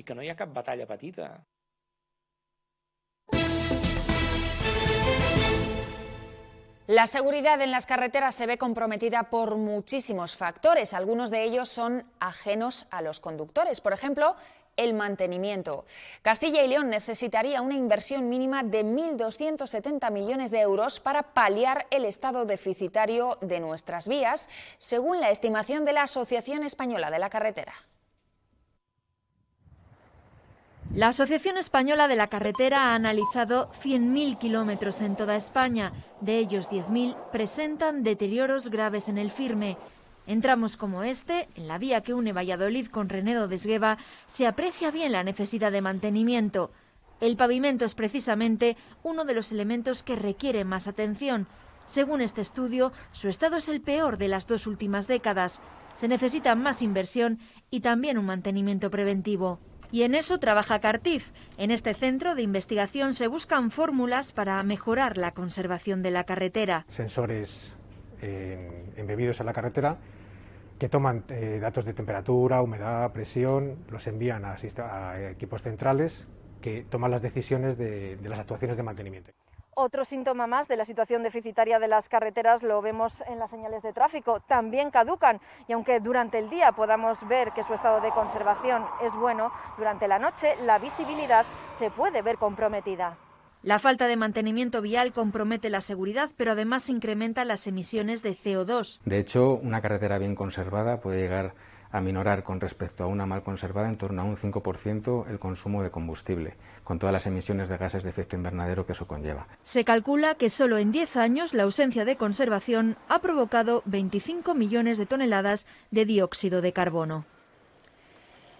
i que no hi ha cap batalla petita. La seguridad en las carreteras se ve comprometida por muchísimos factores. Algunos de ellos son ajenos a los conductores. Por ejemplo, el mantenimiento. Castilla y León necesitaría una inversión mínima de 1.270 millones de euros para paliar el estado deficitario de nuestras vías, según la estimación de la Asociación Española de la Carretera. La Asociación Española de la Carretera ha analizado 100.000 kilómetros en toda España. De ellos, 10.000 presentan deterioros graves en el firme. En tramos como este, en la vía que une Valladolid con Renedo de Esgueva, se aprecia bien la necesidad de mantenimiento. El pavimento es precisamente uno de los elementos que requiere más atención. Según este estudio, su estado es el peor de las dos últimas décadas. Se necesita más inversión y también un mantenimiento preventivo. Y en eso trabaja Cartif. En este centro de investigación se buscan fórmulas para mejorar la conservación de la carretera. Sensores embebidos en la carretera que toman eh, datos de temperatura, humedad, presión, los envían a, equipos centrales que toman las decisiones de las actuaciones de mantenimiento. Otro síntoma más de la situación deficitaria de las carreteras lo vemos en las señales de tráfico. También caducan y aunque durante el día podamos ver que su estado de conservación es bueno, durante la noche la visibilidad se puede ver comprometida. La falta de mantenimiento vial compromete la seguridad, pero además incrementa las emisiones de CO2. De hecho, una carretera bien conservada puede llegar a minorar con respecto a una mal conservada en torno a un 5% el consumo de combustible, con todas las emisiones de gases de efecto invernadero que eso conlleva. Se calcula que solo en 10 años la ausencia de conservación ha provocado 25 millones de toneladas de dióxido de carbono.